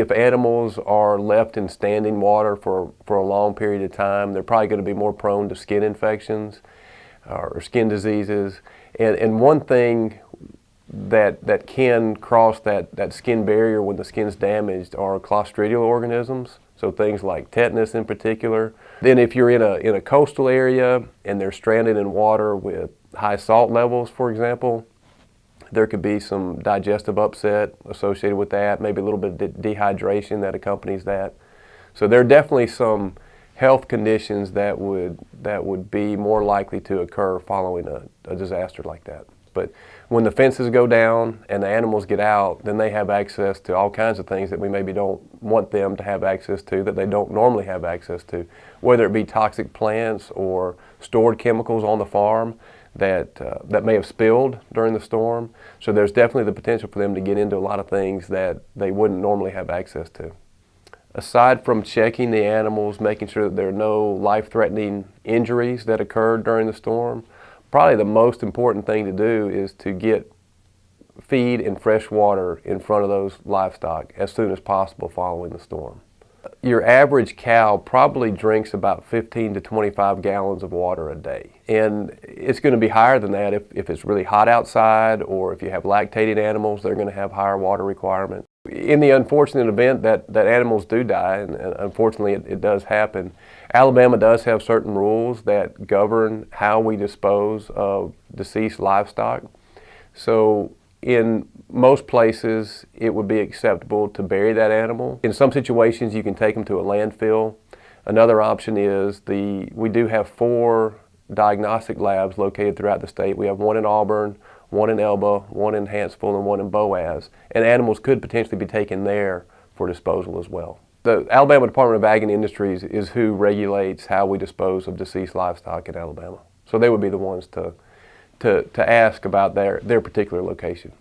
If animals are left in standing water for, for a long period of time, they're probably going to be more prone to skin infections uh, or skin diseases. And, and one thing that, that can cross that, that skin barrier when the skin's damaged are clostridial organisms, so things like tetanus in particular. Then if you're in a, in a coastal area and they're stranded in water with high salt levels, for example, there could be some digestive upset associated with that, maybe a little bit of de dehydration that accompanies that. So there are definitely some health conditions that would, that would be more likely to occur following a, a disaster like that. But when the fences go down and the animals get out, then they have access to all kinds of things that we maybe don't want them to have access to that they don't normally have access to, whether it be toxic plants or stored chemicals on the farm that, uh, that may have spilled during the storm. So there's definitely the potential for them to get into a lot of things that they wouldn't normally have access to. Aside from checking the animals, making sure that there are no life-threatening injuries that occurred during the storm, probably the most important thing to do is to get feed and fresh water in front of those livestock as soon as possible following the storm your average cow probably drinks about 15 to 25 gallons of water a day. And it's going to be higher than that if, if it's really hot outside or if you have lactating animals, they're going to have higher water requirements. In the unfortunate event that, that animals do die, and, and unfortunately it, it does happen, Alabama does have certain rules that govern how we dispose of deceased livestock. So in most places, it would be acceptable to bury that animal. In some situations, you can take them to a landfill. Another option is the, we do have four diagnostic labs located throughout the state. We have one in Auburn, one in Elba, one in Hanceville, and one in Boaz. And animals could potentially be taken there for disposal as well. The Alabama Department of Ag and Industries is who regulates how we dispose of deceased livestock in Alabama. So they would be the ones to to, to ask about their, their particular location.